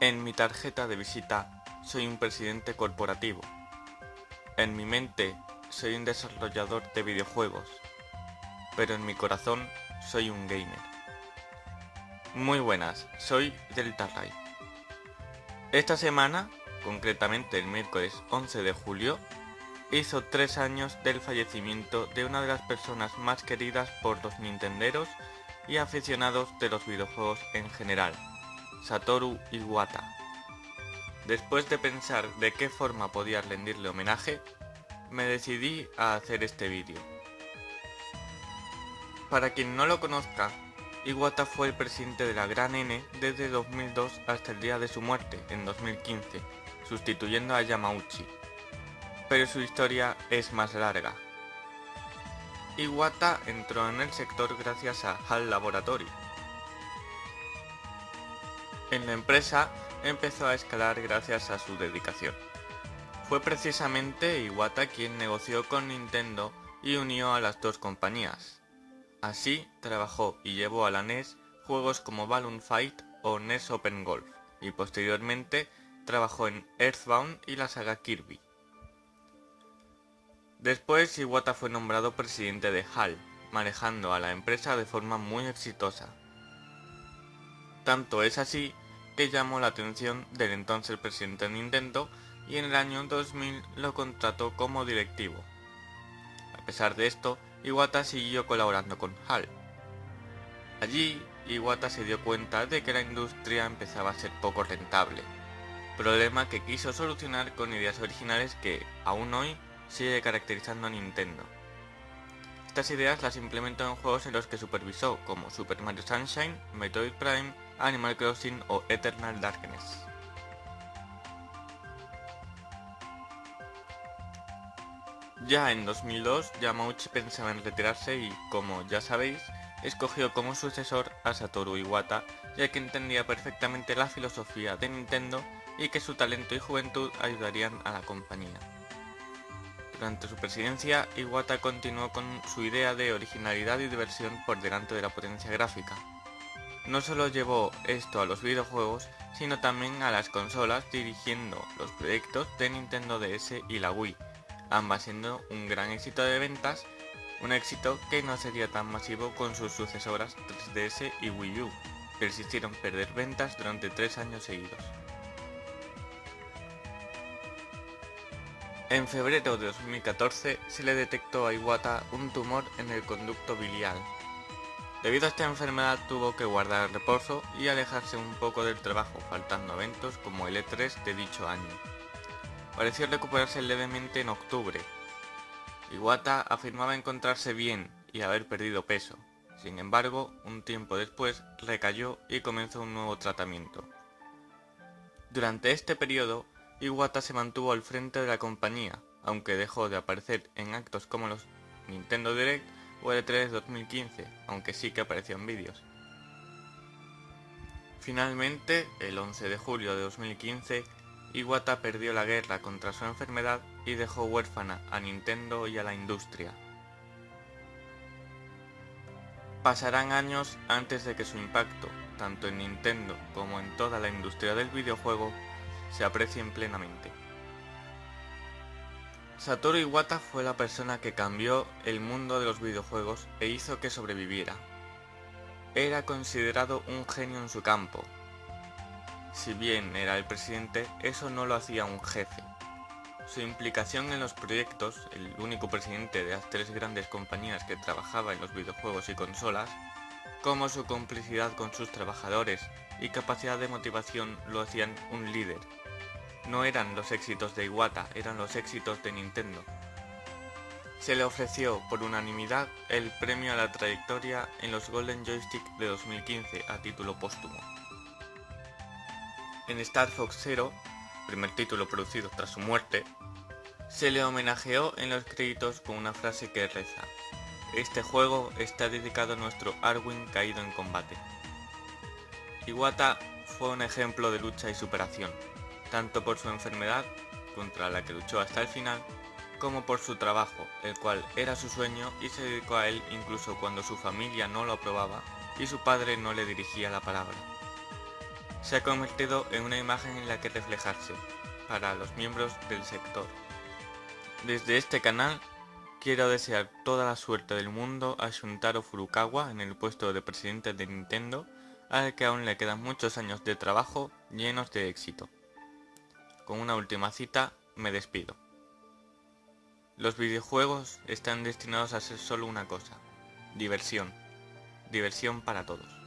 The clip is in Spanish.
En mi tarjeta de visita soy un presidente corporativo. En mi mente soy un desarrollador de videojuegos. Pero en mi corazón soy un gamer. Muy buenas, soy Delta Ray. Esta semana, concretamente el miércoles 11 de julio, hizo tres años del fallecimiento de una de las personas más queridas por los nintenderos y aficionados de los videojuegos en general, Satoru Iwata. Después de pensar de qué forma podía rendirle homenaje, me decidí a hacer este vídeo. Para quien no lo conozca, Iwata fue el presidente de la Gran N desde 2002 hasta el día de su muerte, en 2015, sustituyendo a Yamauchi. Pero su historia es más larga. Iwata entró en el sector gracias a HAL Laboratory, en la empresa empezó a escalar gracias a su dedicación. Fue precisamente Iwata quien negoció con Nintendo y unió a las dos compañías. Así trabajó y llevó a la NES juegos como Balloon Fight o NES Open Golf, y posteriormente trabajó en Earthbound y la saga Kirby. Después Iwata fue nombrado presidente de HAL, manejando a la empresa de forma muy exitosa. Tanto es así que llamó la atención del entonces presidente de Nintendo y en el año 2000 lo contrató como directivo. A pesar de esto, Iwata siguió colaborando con HAL. Allí, Iwata se dio cuenta de que la industria empezaba a ser poco rentable, problema que quiso solucionar con ideas originales que, aún hoy, sigue caracterizando a Nintendo. Estas ideas las implementó en juegos en los que supervisó, como Super Mario Sunshine, Metroid Prime, Animal Crossing o Eternal Darkness. Ya en 2002, Yamauchi pensaba en retirarse y, como ya sabéis, escogió como sucesor a Satoru Iwata, ya que entendía perfectamente la filosofía de Nintendo y que su talento y juventud ayudarían a la compañía. Durante su presidencia, Iwata continuó con su idea de originalidad y diversión por delante de la potencia gráfica, no solo llevó esto a los videojuegos, sino también a las consolas dirigiendo los proyectos de Nintendo DS y la Wii, ambas siendo un gran éxito de ventas, un éxito que no sería tan masivo con sus sucesoras 3DS y Wii U, persistieron perder ventas durante tres años seguidos. En febrero de 2014 se le detectó a Iwata un tumor en el conducto biliar, Debido a esta enfermedad tuvo que guardar reposo y alejarse un poco del trabajo, faltando eventos como el E3 de dicho año. Pareció recuperarse levemente en octubre. Iwata afirmaba encontrarse bien y haber perdido peso. Sin embargo, un tiempo después recayó y comenzó un nuevo tratamiento. Durante este periodo, Iwata se mantuvo al frente de la compañía, aunque dejó de aparecer en actos como los Nintendo Direct o el 3 2015, aunque sí que apareció en vídeos. Finalmente, el 11 de julio de 2015, Iwata perdió la guerra contra su enfermedad y dejó huérfana a Nintendo y a la industria. Pasarán años antes de que su impacto, tanto en Nintendo como en toda la industria del videojuego, se aprecien plenamente. Satoru Iwata fue la persona que cambió el mundo de los videojuegos e hizo que sobreviviera. Era considerado un genio en su campo. Si bien era el presidente, eso no lo hacía un jefe. Su implicación en los proyectos, el único presidente de las tres grandes compañías que trabajaba en los videojuegos y consolas, como su complicidad con sus trabajadores y capacidad de motivación lo hacían un líder no eran los éxitos de Iwata, eran los éxitos de Nintendo. Se le ofreció por unanimidad el premio a la trayectoria en los Golden Joystick de 2015 a título póstumo. En Star Fox Zero, primer título producido tras su muerte, se le homenajeó en los créditos con una frase que reza Este juego está dedicado a nuestro Arwin caído en combate. Iwata fue un ejemplo de lucha y superación, tanto por su enfermedad, contra la que luchó hasta el final, como por su trabajo, el cual era su sueño y se dedicó a él incluso cuando su familia no lo aprobaba y su padre no le dirigía la palabra. se ha convertido en una imagen en la que reflejarse para los miembros del sector. Desde este canal quiero desear toda la suerte del mundo a Shuntaro Furukawa en el puesto de presidente de Nintendo, al que aún le quedan muchos años de trabajo llenos de éxito. Con una última cita, me despido. Los videojuegos están destinados a ser solo una cosa, diversión. Diversión para todos.